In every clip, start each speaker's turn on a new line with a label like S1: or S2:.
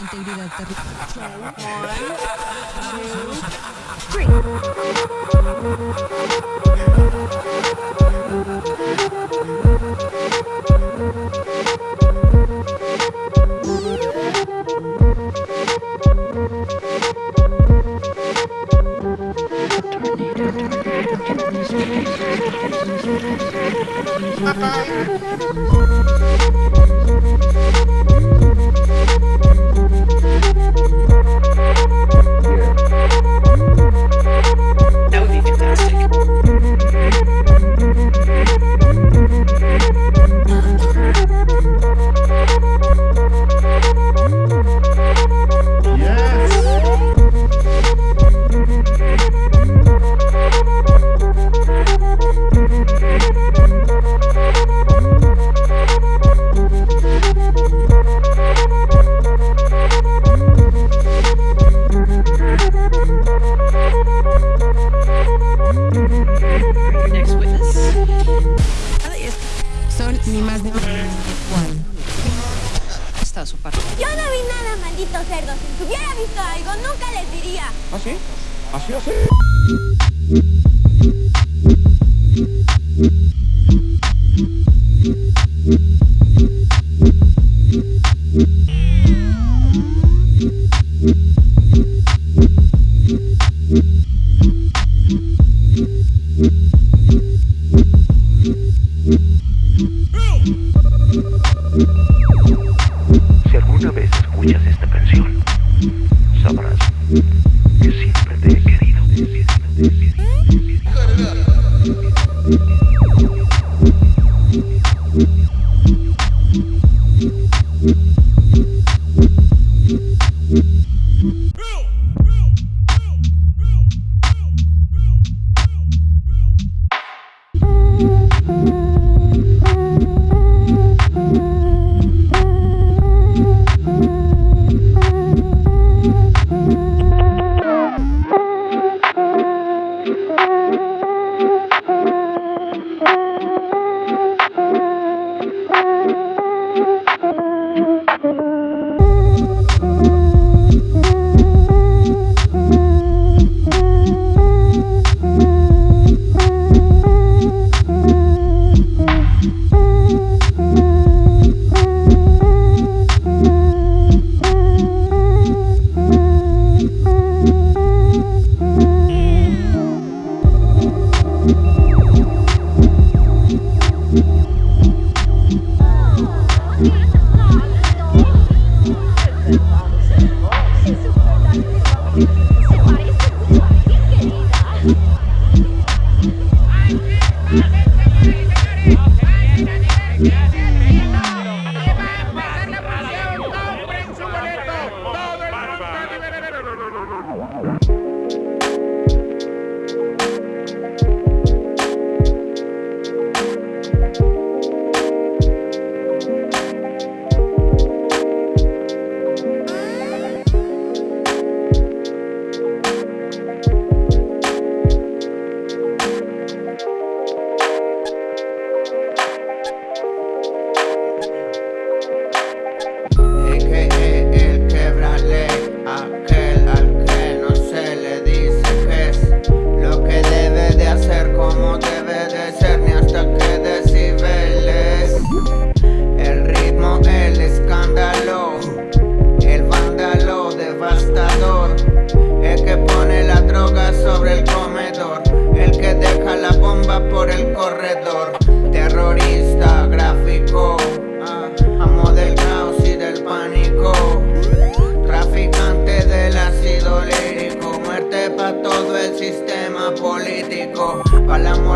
S1: integridad territorial. Más igual.
S2: Está su parte.
S3: Yo no vi nada, maldito cerdo. Si hubiera visto algo, nunca les diría.
S4: ¿Ah, sí? ¿Así, así?
S5: you
S6: Es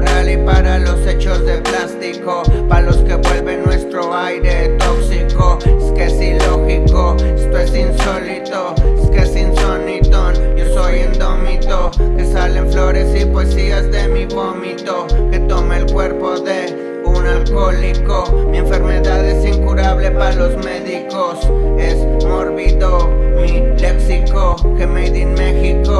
S6: y para los hechos de plástico Para los que vuelven nuestro aire tóxico. Es que es ilógico, esto es insólito Es que es insonitón, yo soy indómito Que salen flores y poesías de mi vómito Que toma el cuerpo de un alcohólico. Mi enfermedad es incurable para los médicos Es mórbido mi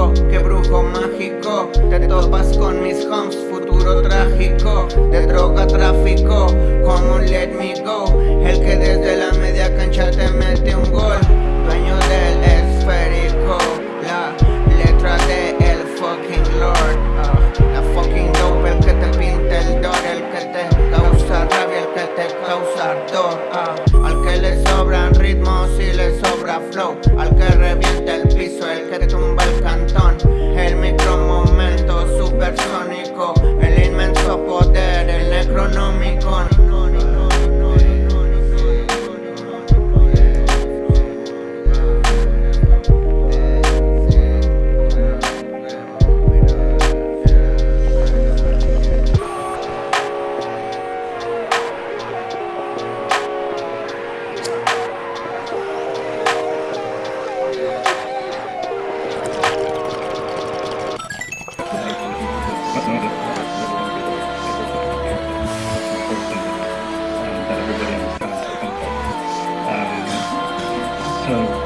S6: México, que brujo mágico. Te topas con mis homes, futuro trágico. De droga tráfico, como un let me go. El que desde la media cancha te mete un gol. Dueño de King.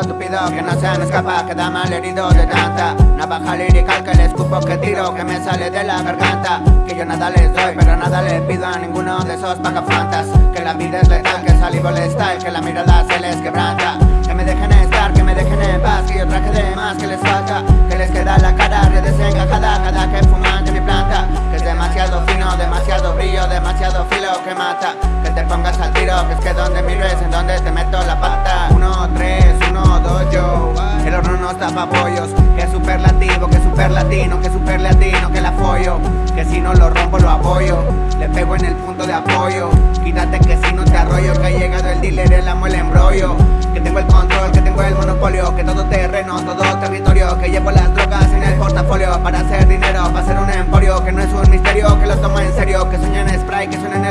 S6: Estúpido, que no se me escapa Queda mal herido de tanta. Navaja lírica que le escupo que tiro Que me sale de la garganta. Que yo nada les doy, pero nada le pido a ninguno de esos pagafantas Que la vida es letal, que el salivo les style Que la mirada se les quebranta. Que me dejen estar, que me dejen en paz Que yo traje de más que les falta. Que les queda la cara redesencajada Cada que fuman de mi planta. Que es demasiado fino, demasiado brillo Demasiado filo que mata. Que te pongas al tiro, que es que donde mires En donde te meto la pata El Que superlativo, que es super latino Que es super latino, que la follo. Que si no lo rompo lo apoyo. Le pego en el punto de apoyo. Quítate que si no te arroyo Que ha llegado el dealer, el amo, el embrollo. Que tengo el control, que tengo el monopolio. Que todo terreno, todo territorio. Que llevo las drogas en el portafolio. Para hacer dinero, para hacer un emporio. Que no es un misterio, que lo tomo en serio. Que sueña en spray, que suena en